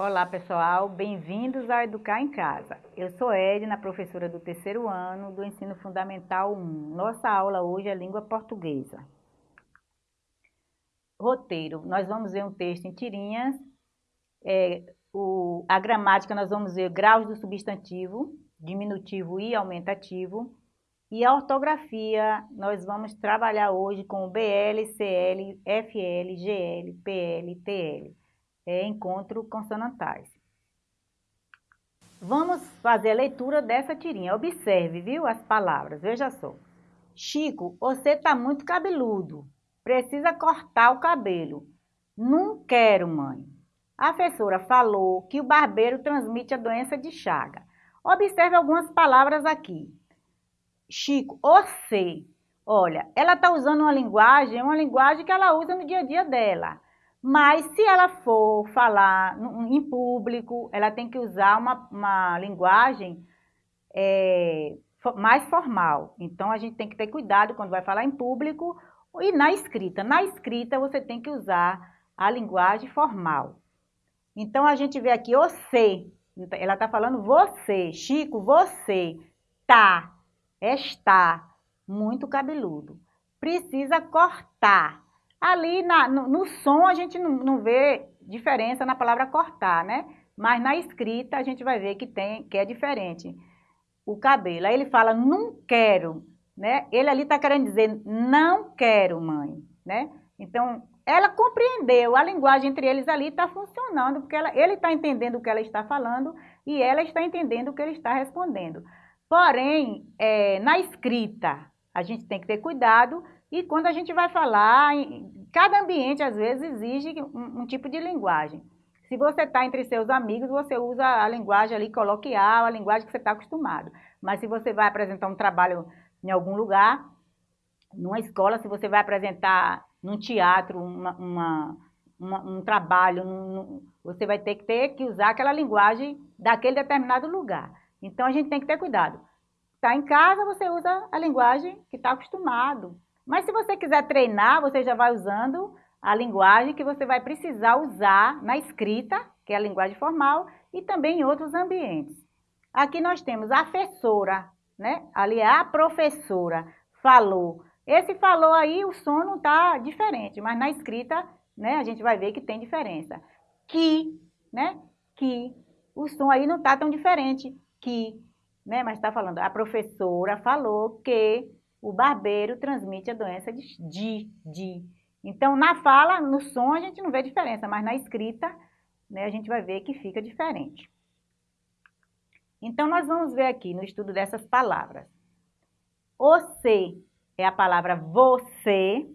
Olá pessoal, bem-vindos ao Educar em Casa. Eu sou Edna, professora do terceiro ano do Ensino Fundamental 1. Nossa aula hoje é língua portuguesa. Roteiro, nós vamos ver um texto em tirinhas. É, o, a gramática nós vamos ver graus do substantivo, diminutivo e aumentativo. E a ortografia nós vamos trabalhar hoje com BL, CL, FL, GL, PL, TL é, encontro consonantais. Vamos fazer a leitura dessa tirinha. Observe, viu, as palavras. Veja só. Chico, você está muito cabeludo. Precisa cortar o cabelo. Não quero, mãe. A professora falou que o barbeiro transmite a doença de chaga. Observe algumas palavras aqui. Chico, você. Olha, ela está usando uma linguagem, uma linguagem que ela usa no dia a dia dela. Mas se ela for falar em público, ela tem que usar uma, uma linguagem é, mais formal. Então, a gente tem que ter cuidado quando vai falar em público e na escrita. Na escrita, você tem que usar a linguagem formal. Então, a gente vê aqui você. Ela está falando você. Chico, você. Tá. Está. Muito cabeludo. Precisa cortar. Ali na, no, no, som a gente não, não vê diferença na palavra cortar, né? Mas na escrita a gente vai ver que, tem, que é diferente o cabelo. Aí ele fala, não quero, né? Ele ali está querendo dizer, não quero, mãe, né? Então, ela compreendeu, a linguagem entre eles ali está funcionando, porque ela, ele está entendendo o que ela está falando e ela está entendendo o que ele está respondendo. Porém, é, na escrita, a gente tem que ter cuidado e quando a gente vai falar, cada ambiente às vezes exige um, um tipo de linguagem. Se você está entre seus amigos, você usa a linguagem ali coloquial, a linguagem que você está acostumado. Mas se você vai apresentar um trabalho em algum lugar, numa escola, se você vai apresentar num teatro uma, uma, uma, um trabalho, você vai ter que ter que usar aquela linguagem daquele determinado lugar. Então a gente tem que ter cuidado. Está em casa, você usa a linguagem que está acostumado. Mas se você quiser treinar, você já vai usando a linguagem que você vai precisar usar na escrita, que é a linguagem formal, e também em outros ambientes. Aqui nós temos a professora, né? Ali é a professora, falou. Esse falou aí, o som não está diferente, mas na escrita, né, a gente vai ver que tem diferença. Que, né? Que. O som aí não está tão diferente. Que, né? Mas está falando, a professora falou que o barbeiro transmite a doença de, de. Então, na fala, no som, a gente não vê diferença, mas na escrita, né, a gente vai ver que fica diferente. Então, nós vamos ver aqui no estudo dessas palavras. Você é a palavra você.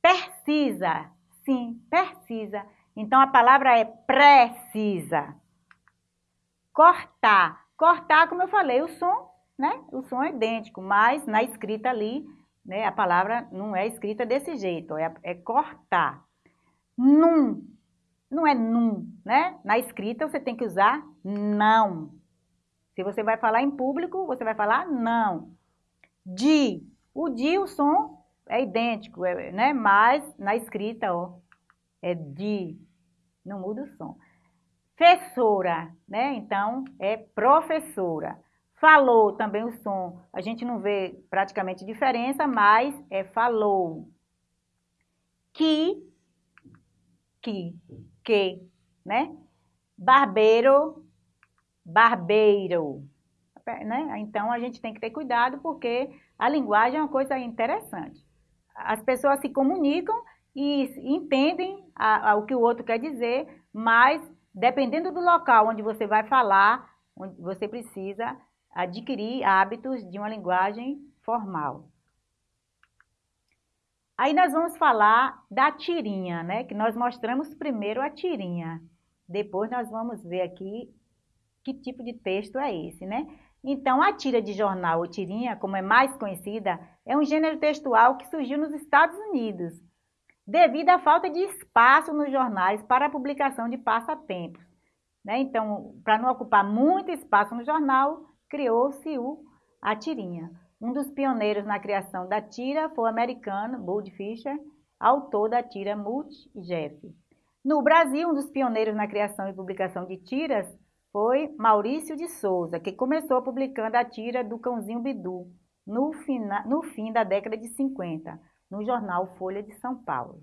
Precisa, sim, precisa. Então, a palavra é precisa. Cortar. Cortar, como eu falei, o som né? O som é idêntico, mas na escrita ali, né, a palavra não é escrita desse jeito, é, é cortar. Num, não é num, né? Na escrita você tem que usar não. Se você vai falar em público, você vai falar não. De, o de, o som é idêntico, é, né? Mas na escrita, ó, é de, não muda o som. Professora, né? Então, é professora. Falou também o som, a gente não vê praticamente diferença, mas é falou. Que, que, que, né? Barbeiro, barbeiro, né? Então a gente tem que ter cuidado porque a linguagem é uma coisa interessante. As pessoas se comunicam e entendem a, a, o que o outro quer dizer, mas dependendo do local onde você vai falar, onde você precisa adquirir hábitos de uma linguagem formal. Aí nós vamos falar da tirinha, né? Que nós mostramos primeiro a tirinha. Depois nós vamos ver aqui que tipo de texto é esse, né? Então, a tira de jornal ou tirinha, como é mais conhecida, é um gênero textual que surgiu nos Estados Unidos, devido à falta de espaço nos jornais para a publicação de passatempos. Né? Então, para não ocupar muito espaço no jornal, criou-se a tirinha. Um dos pioneiros na criação da tira foi o americano Bud Fischer, autor da tira Mulch Jeff. No Brasil, um dos pioneiros na criação e publicação de tiras foi Maurício de Souza, que começou publicando a tira do Cãozinho Bidu no, fina, no fim da década de 50, no jornal Folha de São Paulo.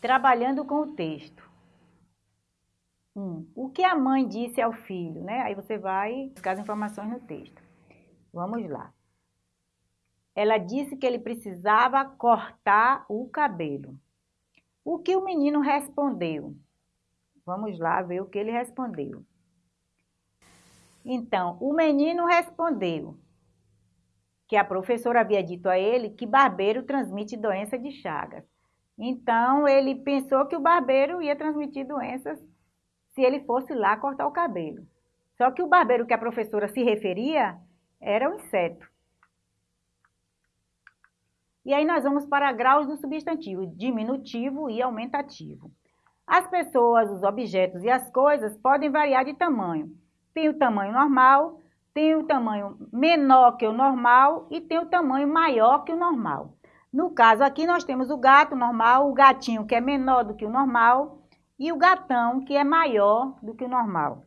Trabalhando com o texto. Um, o que a mãe disse ao filho, né? Aí você vai buscar as informações no texto. Vamos lá. Ela disse que ele precisava cortar o cabelo. O que o menino respondeu? Vamos lá ver o que ele respondeu. Então, o menino respondeu que a professora havia dito a ele que barbeiro transmite doença de Chagas. Então, ele pensou que o barbeiro ia transmitir doenças se ele fosse lá cortar o cabelo. Só que o barbeiro que a professora se referia era um inseto. E aí nós vamos para graus do substantivo, diminutivo e aumentativo. As pessoas, os objetos e as coisas podem variar de tamanho. Tem o tamanho normal, tem o tamanho menor que o normal e tem o tamanho maior que o normal. No caso aqui nós temos o gato normal, o gatinho que é menor do que o normal e o gatão que é maior do que o normal.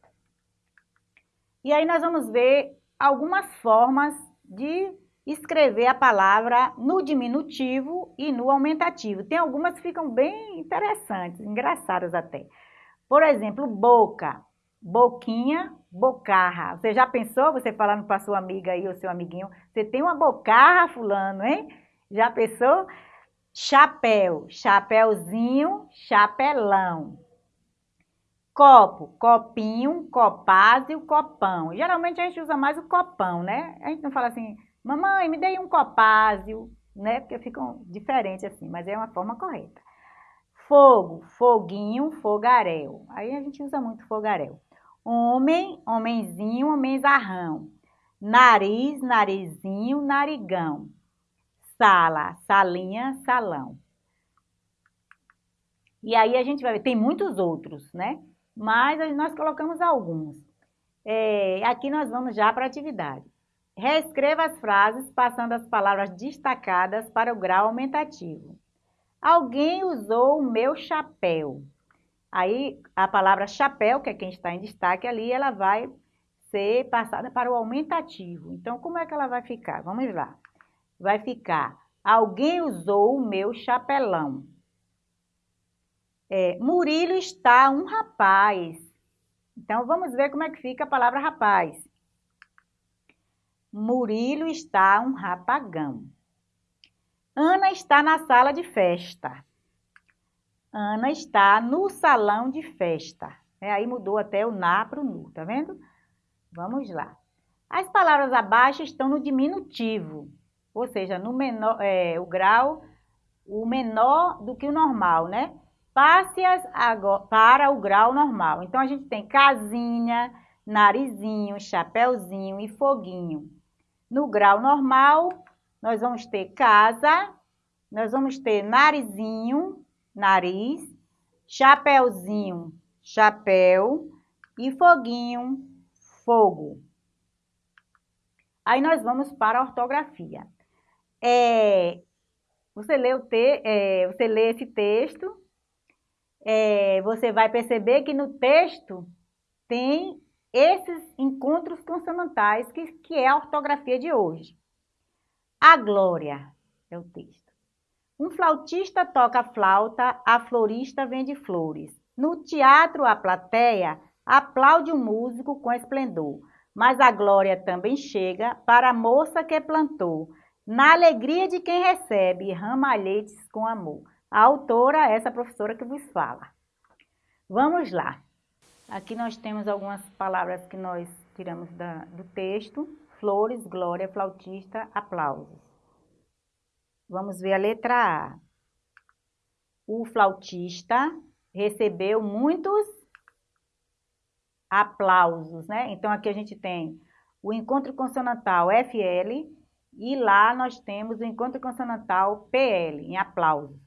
E aí nós vamos ver algumas formas de escrever a palavra no diminutivo e no aumentativo. Tem algumas que ficam bem interessantes, engraçadas até. Por exemplo, boca, boquinha, bocarra. Você já pensou, você falando para sua amiga aí, ou seu amiguinho, você tem uma bocarra, fulano, hein? Já pensou? Chapéu, chapéuzinho, chapelão. Copo, copinho, copásio, copão. Geralmente a gente usa mais o copão, né? A gente não fala assim, Mamãe, me dei um copásio, né? Porque ficam diferentes assim, mas é uma forma correta. Fogo, foguinho, fogaréu. Aí a gente usa muito fogaréu. Homem, homenzinho, homenzarrão. Nariz, narizinho, narigão. Sala, salinha, salão. E aí a gente vai ver, tem muitos outros, né? Mas nós colocamos alguns. É, aqui nós vamos já para a atividade. Reescreva as frases passando as palavras destacadas para o grau aumentativo. Alguém usou o meu chapéu. Aí a palavra chapéu, que é quem está em destaque ali, ela vai ser passada para o aumentativo. Então, como é que ela vai ficar? Vamos lá. Vai ficar, alguém usou o meu chapelão. É, Murilo está um rapaz. Então, vamos ver como é que fica a palavra rapaz. Murilo está um rapagão. Ana está na sala de festa. Ana está no salão de festa. É, aí mudou até o na para o nu, tá vendo? Vamos lá. As palavras abaixo estão no diminutivo, ou seja, no menor, é, o grau, o menor do que o normal, né? Passe-as para o grau normal. Então, a gente tem casinha, narizinho, chapéuzinho e foguinho. No grau normal, nós vamos ter casa, nós vamos ter narizinho, nariz, chapéuzinho, chapéu e foguinho, fogo. Aí nós vamos para a ortografia. É, você, lê o te, é, você lê esse texto, é, você vai perceber que no texto tem esses encontros consonantais, que, que é a ortografia de hoje. A glória é o texto. Um flautista toca flauta, a florista vende flores. No teatro, a plateia aplaude o músico com esplendor, mas a glória também chega para a moça que plantou, na alegria de quem recebe ramalhetes com amor. A autora é essa professora que vos fala. Vamos lá. Aqui nós temos algumas palavras que nós tiramos da, do texto. Flores, glória, flautista, aplausos. Vamos ver a letra A. O flautista recebeu muitos aplausos, né? Então, aqui a gente tem o encontro consonantal FL e lá nós temos o encontro consonantal PL, em aplausos.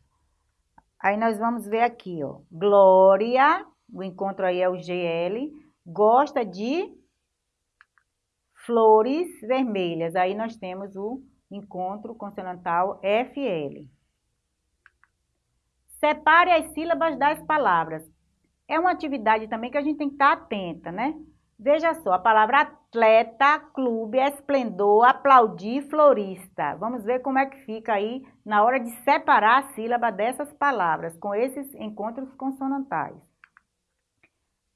Aí nós vamos ver aqui, ó, Glória o encontro aí é o GL, gosta de flores vermelhas. Aí nós temos o encontro consonantal FL. Separe as sílabas das palavras. É uma atividade também que a gente tem que estar atenta, né? Veja só, a palavra atleta, clube, esplendor, aplaudir, florista. Vamos ver como é que fica aí na hora de separar a sílaba dessas palavras, com esses encontros consonantais.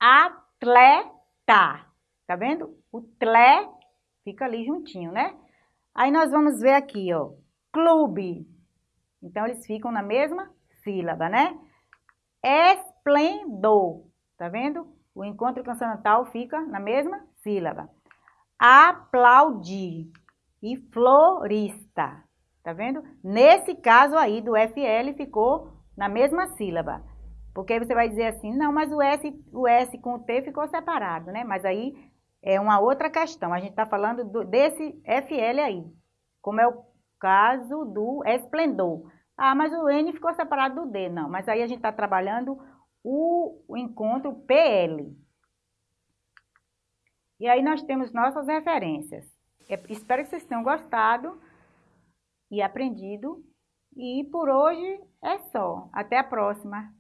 Atleta, tá vendo? O tle fica ali juntinho, né? Aí nós vamos ver aqui, ó, clube. Então, eles ficam na mesma sílaba, né? Esplendor, tá vendo? O encontro consonantal fica na mesma sílaba. Aplaudir e florista, tá vendo? Nesse caso aí do FL ficou na mesma sílaba. Porque você vai dizer assim, não, mas o S, o S com o T ficou separado, né? Mas aí é uma outra questão. A gente está falando do, desse FL aí, como é o caso do esplendor. Ah, mas o N ficou separado do D. Não, mas aí a gente está trabalhando o, encontro PL. E aí nós temos nossas referências. Eu espero que vocês tenham gostado e aprendido. E por hoje é só. Até a próxima!